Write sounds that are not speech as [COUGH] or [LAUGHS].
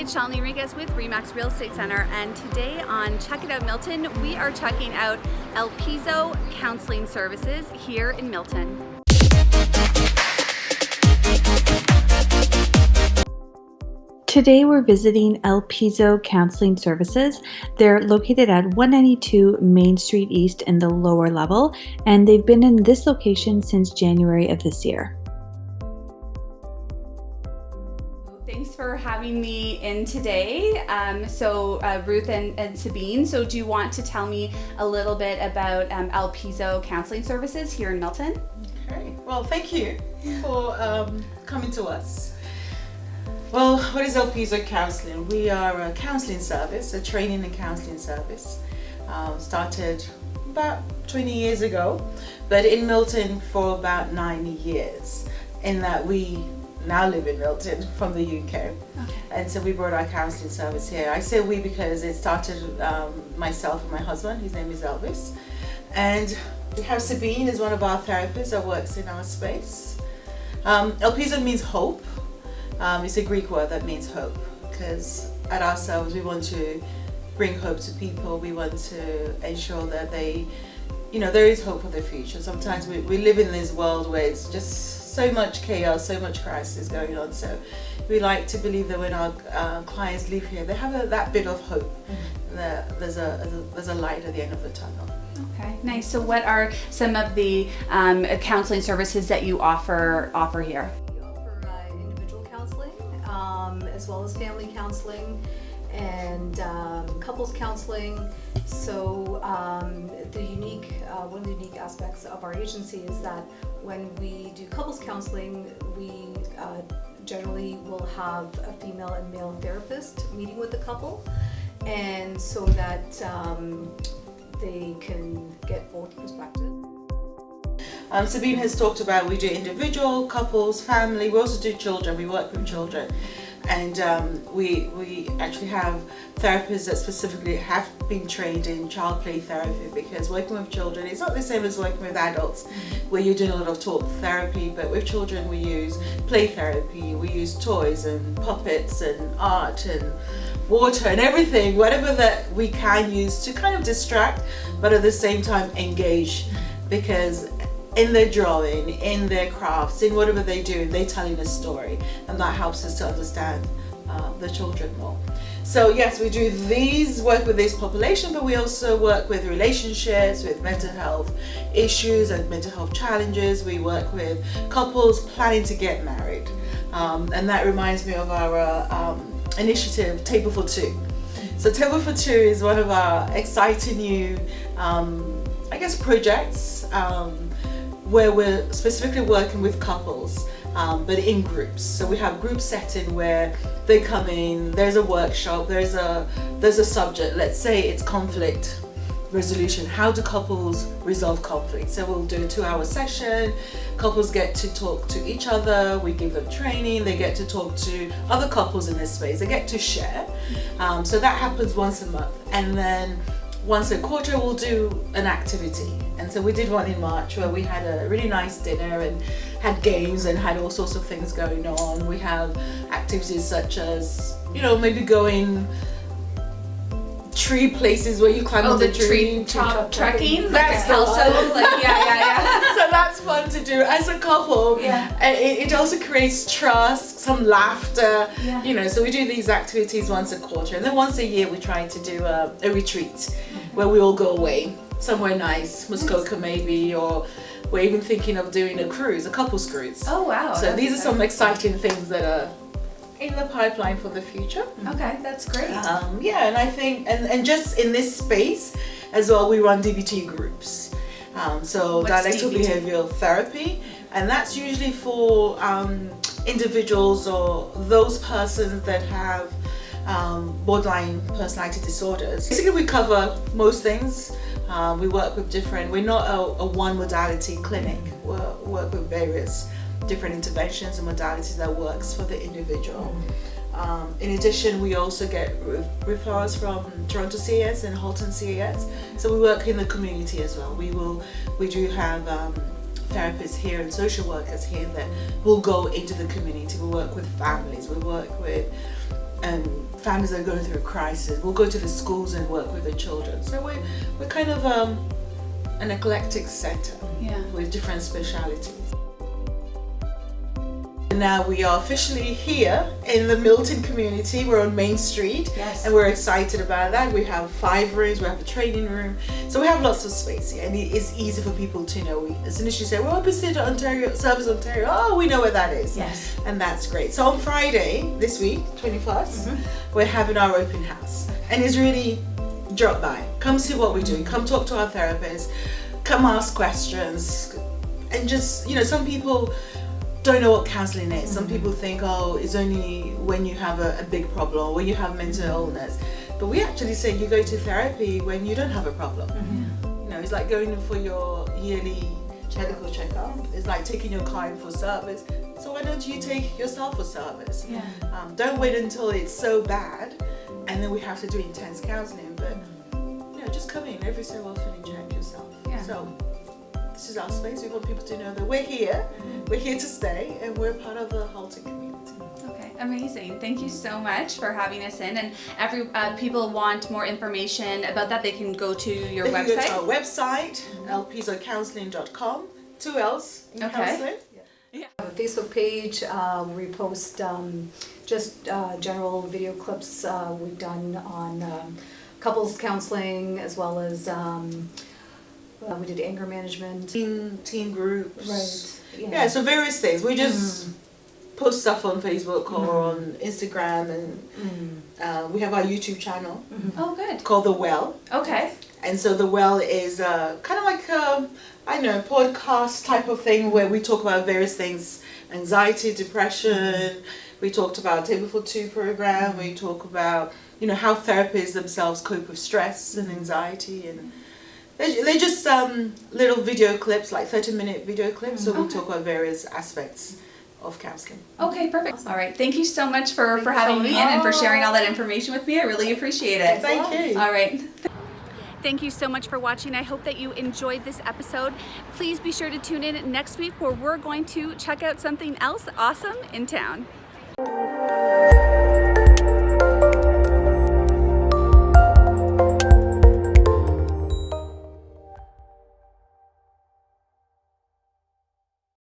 it's Shalini Enriquez with Remax Real Estate Center and today on Check It Out Milton, we are checking out Elpizo Counseling Services here in Milton. Today we're visiting Elpizo Counseling Services. They're located at 192 Main Street East in the lower level and they've been in this location since January of this year. Thanks for having me in today. Um, so uh, Ruth and, and, Sabine, so do you want to tell me a little bit about um, Elpizo Counseling Services here in Milton? Okay, well thank you for um, coming to us. Well, what is Elpizo Counseling? We are a counseling service, a training and counseling service. Um, started about 20 years ago, but in Milton for about nine years. In that we now live in Milton [LAUGHS] from the UK. Okay. And so we brought our counseling service here. I say we because it started um, myself and my husband, his name is Elvis. And we have Sabine as one of our therapists that works in our space. Um, Elpison means hope. Um, it's a Greek word that means hope because at ourselves we want to bring hope to people. We want to ensure that they, you know, there is hope for the future. Sometimes we, we live in this world where it's just so much chaos, so much crisis going on. So we like to believe that when our uh, clients leave here, they have a, that bit of hope. Mm -hmm. That there's a, there's a light at the end of the tunnel. Okay, nice. So what are some of the um, counseling services that you offer offer here? We offer uh, individual counseling um, as well as family counseling and um, couples counseling. So um, the unique, uh, one of the unique aspects of our agency is that when we do couples counseling, we uh, generally will have a female and male therapist meeting with the couple and so that um, they can get both perspectives. Um, Sabine has talked about we do individual, couples, family, we also do children, we work with children and um, we, we actually have therapists that specifically have been trained in child play therapy because working with children is not the same as working with adults where you're doing a lot of talk therapy but with children we use play therapy, we use toys and puppets and art and water and everything, whatever that we can use to kind of distract but at the same time engage. Because in their drawing, in their crafts, in whatever they do, they're telling a story and that helps us to understand uh, the children more. So yes, we do these, work with this population, but we also work with relationships, with mental health issues and mental health challenges. We work with couples planning to get married. Um, and that reminds me of our uh, um, initiative, Table for Two. So Table for Two is one of our exciting new, um, I guess, projects um, where we're specifically working with couples um, but in groups. So we have group setting where they come in there's a workshop there's a there's a subject. Let's say it's conflict resolution. How do couples resolve conflict? So we'll do a two-hour session. Couples get to talk to each other. We give them training. They get to talk to other couples in this space. They get to share. Um, so that happens once a month. And then once a quarter we'll do an activity. And so we did one in March where we had a really nice dinner and had games and had all sorts of things going on. We have activities such as you know maybe going tree places where you climb oh, on the, the tree, tree top trekking like that's also like yeah yeah yeah. [LAUGHS] So that's fun to do as a couple. Yeah. It, it also creates trust some laughter yeah. you know so we do these activities once a quarter and then once a year we try to do a, a retreat mm -hmm. where we all go away. Somewhere nice Muskoka maybe or we're even thinking of doing a cruise a couples cruise. Oh wow so these are some exciting things that are in the pipeline for the future. Okay, that's great. Um, yeah, and I think, and, and just in this space as well, we run DBT groups. Um, so What's dialectical DBT? behavioral therapy, and that's usually for um, individuals or those persons that have um, borderline personality disorders. Basically, we cover most things. Um, we work with different, we're not a, a one modality clinic, we work with various different interventions and modalities that works for the individual. Um, in addition, we also get referrals from Toronto CAS and Halton CAS. So we work in the community as well. We will, we do have um, therapists here and social workers here that will go into the community. We work with families. We work with um, families that are going through a crisis. We'll go to the schools and work with the children. So we're, we're kind of um, an eclectic center Yeah. with different specialities. Now we are officially here in the Milton community. We're on Main Street Yes. and we're excited about that. We have five rooms, we have a training room, so we have lots of space here and it is easy for people to know. We, as soon as you say, well, opposite Ontario, Service Ontario, oh, we know where that is. Yes. And that's great. So on Friday this week, 21st, mm-hmm. we're having our open house and it's really drop by. Come see what we're doing. Come talk to our therapists. Come ask questions. And just, you know, some people don't know what counseling is. Some mm-hmm. people think, oh, it's only when you have a, a big problem or when you have mental mm-hmm. illness. But we actually say you go to therapy when you don't have a problem. Mm-hmm. You know, it's like going for your yearly medical checkup. It's like taking your car in for service. So why don't you take yourself for service? Yeah. Um, don't wait until it's so bad and then we have to do intense counseling. But you know, just come in every so often and check yourself. Yeah. So this is our space. We want people to know that we're here, we're here to stay, and we're part of the Halton community. Okay, amazing. Thank you so much for having us in. And every uh, people want more information about that, they can go to your They can go to website. our website, elpizocounselling.com. Two L's in Okay. counseling. We have a Facebook page, uh, we post um, just uh, general video clips uh, we've done on um, couples counseling as well as um, uh, we did anger management. Teen, teen groups. Right. Yeah, so various things. We just post stuff on Facebook or on Instagram, and uh, we have our YouTube channel Oh, good. called The Well. Okay. And so The Well is uh, kind of like a, I don't know, podcast type of thing where we talk about various things anxiety, depression. We talked about Table for Two program. We talk about, you know, how therapists themselves cope with stress and anxiety. And they're, they're just um, little video clips, like 30 minute video clips. So we Okay. talk about various aspects of counseling. Okay, perfect. All right. Thank you so much for, Thank for having me in and for sharing all that information with me. I really appreciate it. Thank you. All right. Thank you so much for watching. I hope that you enjoyed this episode. Please be sure to tune in next week where we're going to check out something else awesome in town.